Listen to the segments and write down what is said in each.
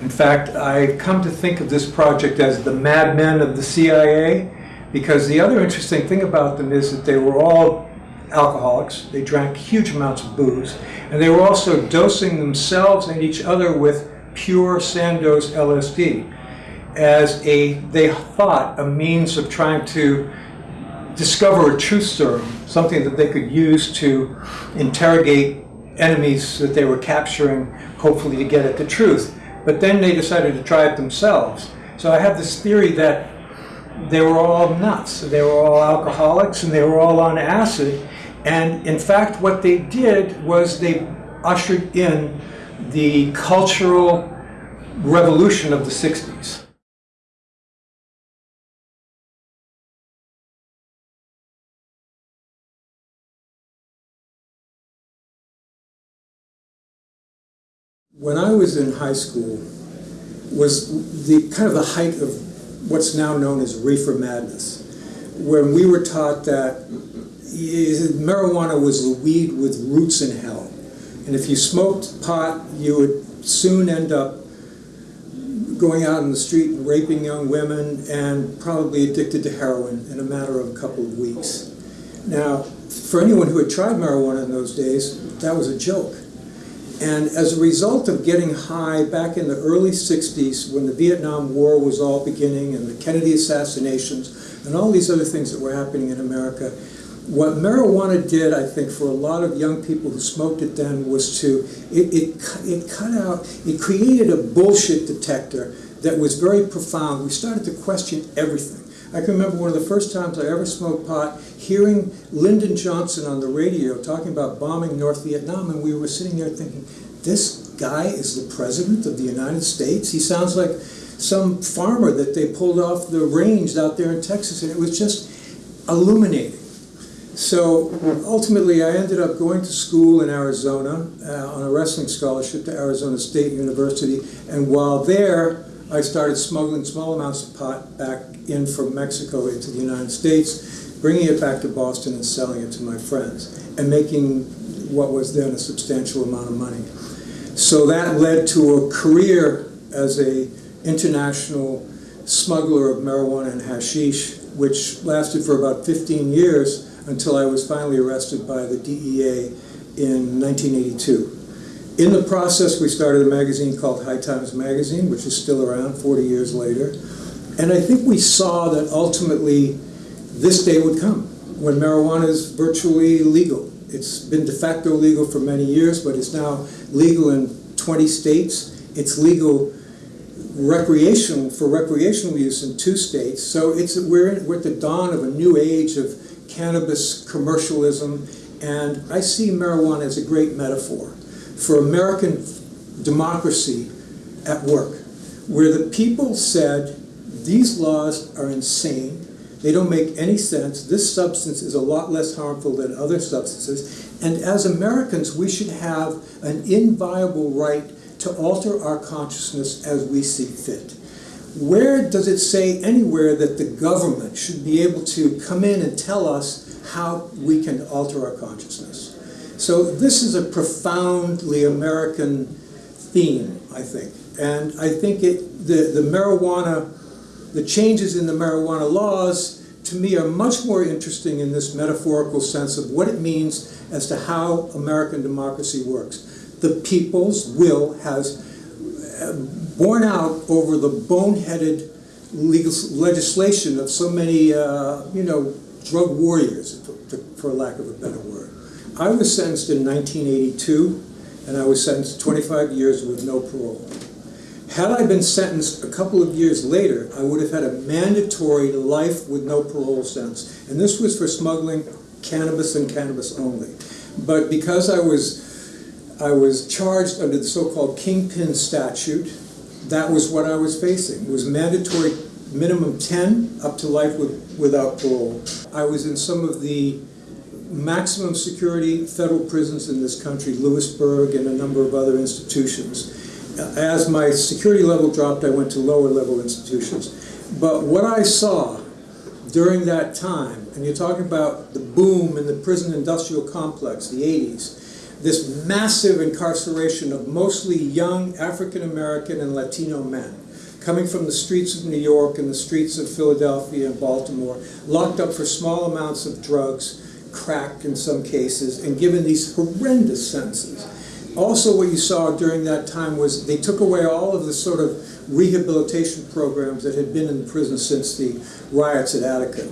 In fact, I come to think of this project as the Mad Men of the CIA, because the other interesting thing about them is that they were all alcoholics. They drank huge amounts of booze, and they were also dosing themselves and each other with pure Sandoz LSD as a, they thought, a means of trying to discover a truth serum, something that they could use to interrogate enemies that they were capturing, hopefully to get at the truth. But then they decided to try it themselves. So I have this theory that they were all nuts. They were all alcoholics and they were all on acid. And in fact, what they did was they ushered in the cultural revolution of the 60s. When I was in high school was the kind of the height of what's now known as reefer madness, when we were taught that marijuana was the weed with roots in hell. And if you smoked pot, you would soon end up going out in the street and raping young women and probably addicted to heroin in a matter of a couple of weeks. Now, for anyone who had tried marijuana in those days, that was a joke. And as a result of getting high back in the early 60s when the Vietnam War was all beginning and the Kennedy assassinations and all these other things that were happening in America, what marijuana did, I think, for a lot of young people who smoked it then was to, it, it, it cut out, it created a bullshit detector that was very profound. We started to question everything. I can remember one of the first times I ever smoked pot, hearing Lyndon Johnson on the radio talking about bombing North Vietnam, and we were sitting there thinking, this guy is the president of the United States? He sounds like some farmer that they pulled off the range out there in Texas, and it was just illuminating. So ultimately, I ended up going to school in Arizona uh, on a wrestling scholarship to Arizona State University, and while there, I started smuggling small amounts of pot back in from Mexico into the United States, bringing it back to Boston and selling it to my friends, and making what was then a substantial amount of money. So that led to a career as a international smuggler of marijuana and hashish, which lasted for about 15 years until I was finally arrested by the DEA in 1982. In the process, we started a magazine called High Times Magazine, which is still around 40 years later. And I think we saw that ultimately this day would come when marijuana is virtually legal. It's been de facto legal for many years, but it's now legal in 20 states. It's legal recreational for recreational use in two states. So it's we're, in, we're at the dawn of a new age of cannabis commercialism, and I see marijuana as a great metaphor for American democracy at work, where the people said, these laws are insane, they don't make any sense, this substance is a lot less harmful than other substances, and as Americans we should have an inviolable right to alter our consciousness as we see fit. Where does it say anywhere that the government should be able to come in and tell us how we can alter our consciousness? So this is a profoundly American theme, I think. And I think it, the, the marijuana, the changes in the marijuana laws, to me are much more interesting in this metaphorical sense of what it means as to how American democracy works. The people's will has uh, borne out over the boneheaded legal legislation of so many, uh, you know, drug warriors, for, for lack of a better word. I was sentenced in 1982, and I was sentenced 25 years with no parole. Had I been sentenced a couple of years later, I would have had a mandatory life with no parole sentence. And this was for smuggling cannabis and cannabis only. But because I was, I was charged under the so-called kingpin statute, that was what I was facing. It was mandatory minimum 10 up to life with, without parole. I was in some of the maximum security federal prisons in this country, Lewisburg and a number of other institutions. As my security level dropped, I went to lower level institutions. But what I saw during that time, and you're talking about the boom in the prison industrial complex, the 80s, this massive incarceration of mostly young African American and Latino men coming from the streets of New York and the streets of Philadelphia and Baltimore, locked up for small amounts of drugs, crack in some cases, and given these horrendous sentences. Also, what you saw during that time was they took away all of the sort of rehabilitation programs that had been in the prison since the riots at Attica.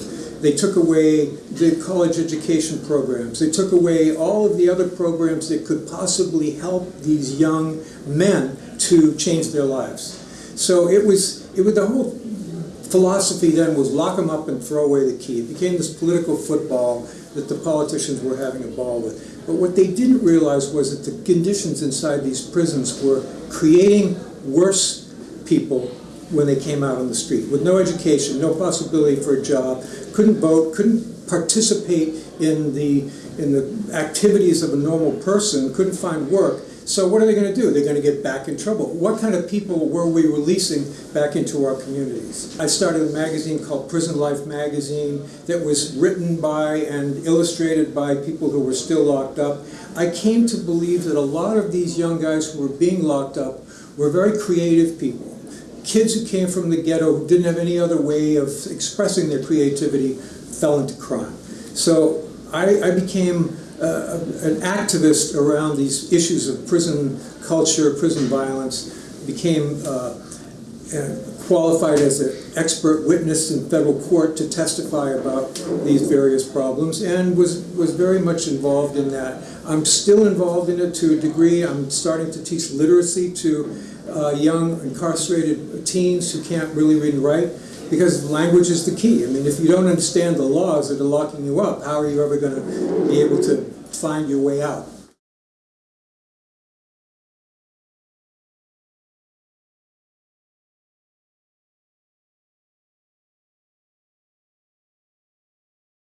They took away the college education programs. They took away all of the other programs that could possibly help these young men to change their lives. So it was, it was the whole philosophy then was lock them up and throw away the key. It became this political football that the politicians were having a ball with. But what they didn't realize was that the conditions inside these prisons were creating worse people when they came out on the street with no education, no possibility for a job, couldn't vote, couldn't participate in the in the activities of a normal person, couldn't find work. So what are they going to do? They're going to get back in trouble. What kind of people were we releasing back into our communities? I started a magazine called Prison Life Magazine that was written by and illustrated by people who were still locked up. I came to believe that a lot of these young guys who were being locked up were very creative people. Kids who came from the ghetto who didn't have any other way of expressing their creativity fell into crime. So I, I became uh, an activist around these issues of prison culture, prison violence, became uh, uh, qualified as an expert witness in federal court to testify about these various problems and was, was very much involved in that. I'm still involved in it to a degree. I'm starting to teach literacy to uh, young incarcerated teens who can't really read and write because language is the key. I mean, if you don't understand the laws that are locking you up, how are you ever going to be able to find your way out?